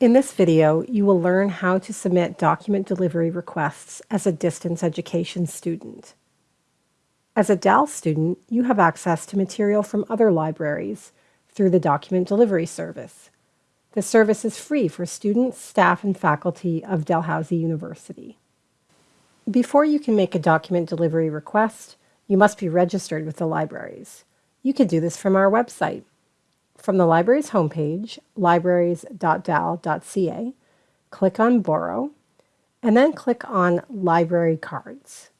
In this video, you will learn how to submit document delivery requests as a distance education student. As a DAL student, you have access to material from other libraries through the document delivery service. The service is free for students, staff, and faculty of Dalhousie University. Before you can make a document delivery request, you must be registered with the libraries. You can do this from our website. From the library's homepage, libraries.dal.ca, click on Borrow, and then click on Library Cards.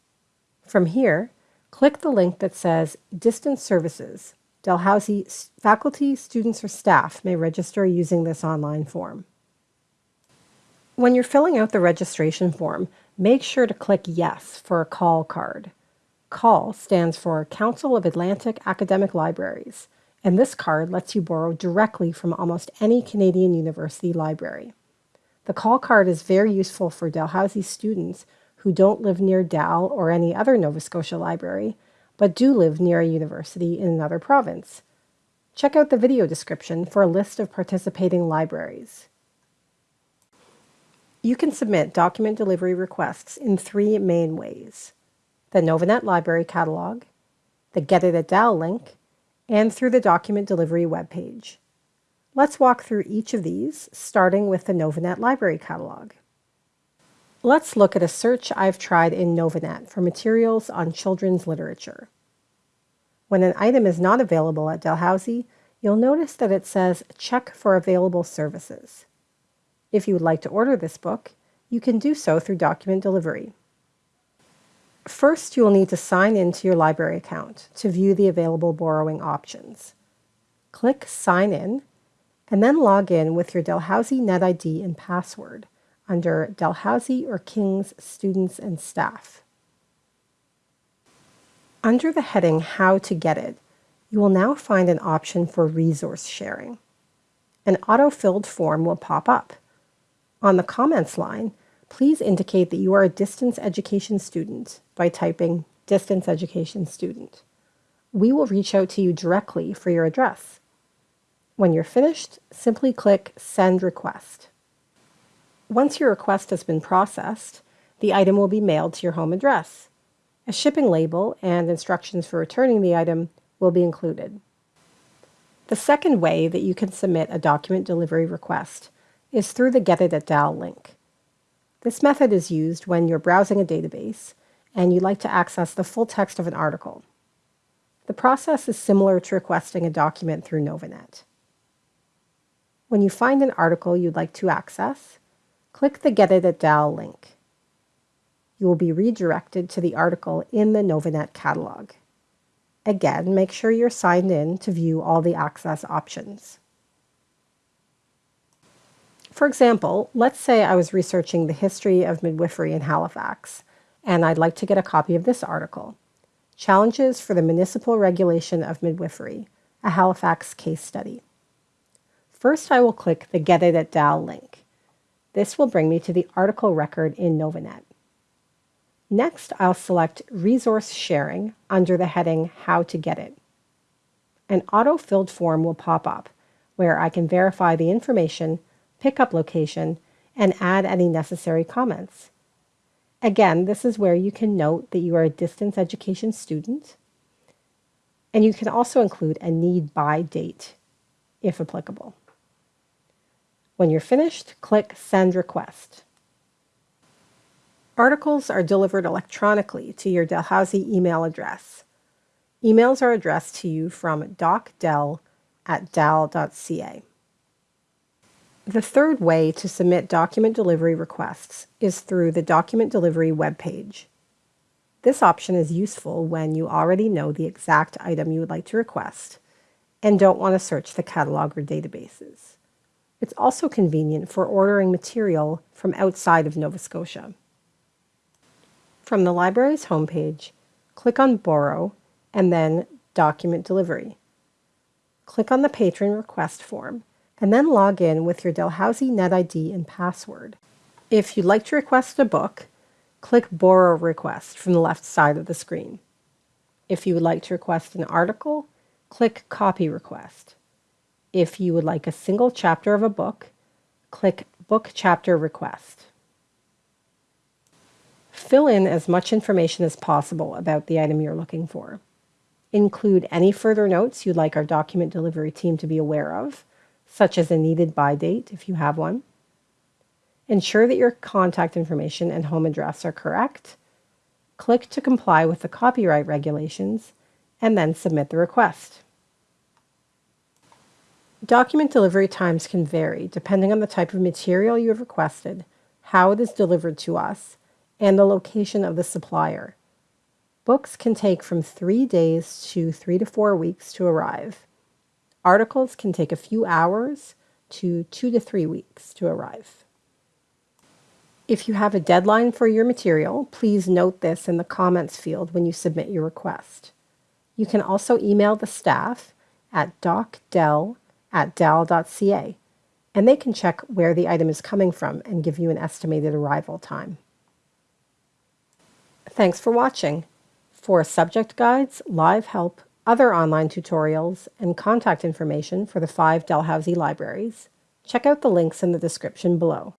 From here, click the link that says Distance Services. Dalhousie faculty, students, or staff may register using this online form. When you're filling out the registration form, make sure to click Yes for a CAAL card. CAAL stands for Council of Atlantic Academic Libraries and this card lets you borrow directly from almost any Canadian university library. The CAAL card is very useful for Dalhousie students who don't live near Dal or any other Nova Scotia library, but do live near a university in another province. Check out the video description for a list of participating libraries. You can submit document delivery requests in three main ways. The Novanet Library Catalog, the Get It at Dal link, and through the document delivery webpage. Let's walk through each of these, starting with the Novanet Library Catalog. Let's look at a search I've tried in Novanet for materials on children's literature. When an item is not available at Dalhousie, you'll notice that it says Check for Available Services. If you would like to order this book, you can do so through document delivery. First, you will need to sign into your library account to view the available borrowing options. Click Sign In, and then log in with your Dalhousie NetID and password under Dalhousie or King's Students and Staff. Under the heading How to Get It, you will now find an option for resource sharing. An auto-filled form will pop up. On the comments line, please indicate that you are a distance education student by typing distance education student. We will reach out to you directly for your address. When you're finished, simply click Send Request. Once your request has been processed, the item will be mailed to your home address. A shipping label and instructions for returning the item will be included. The second way that you can submit a document delivery request is through the Get It at Dal link. This method is used when you're browsing a database and you'd like to access the full text of an article. The process is similar to requesting a document through Novanet. When you find an article you'd like to access, click the Get It at Dal link. You will be redirected to the article in the Novanet catalog. Again, make sure you're signed in to view all the access options. For example, let's say I was researching the history of midwifery in Halifax, and I'd like to get a copy of this article, Challenges for the Municipal Regulation of Midwifery, a Halifax case study. First, I will click the Get It at Dal link. This will bring me to the article record in Novanet. Next, I'll select Resource Sharing under the heading How to Get It. An auto-filled form will pop up where I can verify the information pickup location, and add any necessary comments. Again, this is where you can note that you are a distance education student, and you can also include a need by date, if applicable. When you're finished, click Send Request. Articles are delivered electronically to your Dalhousie email address. Emails are addressed to you from docdel at dal.ca. The third way to submit document delivery requests is through the document delivery webpage. This option is useful when you already know the exact item you would like to request and don't want to search the catalog or databases. It's also convenient for ordering material from outside of Nova Scotia. From the library's homepage, click on Borrow and then Document Delivery. Click on the Patron Request form and then log in with your Dalhousie NetID and password. If you'd like to request a book, click Borrow Request from the left side of the screen. If you would like to request an article, click Copy Request. If you would like a single chapter of a book, click Book Chapter Request. Fill in as much information as possible about the item you're looking for. Include any further notes you'd like our document delivery team to be aware of, such as a needed by date if you have one. Ensure that your contact information and home address are correct. Click to comply with the copyright regulations, and then submit the request. Document delivery times can vary depending on the type of material you have requested, how it is delivered to us, and the location of the supplier. Books can take from three days to three to four weeks to arrive. Articles can take a few hours to two to three weeks to arrive. If you have a deadline for your material, please note this in the comments field when you submit your request. You can also email the staff at docdel at dal.ca, and they can check where the item is coming from and give you an estimated arrival time. Thanks for watching. For subject guides, live help, other online tutorials, and contact information for the five Dalhousie libraries, check out the links in the description below.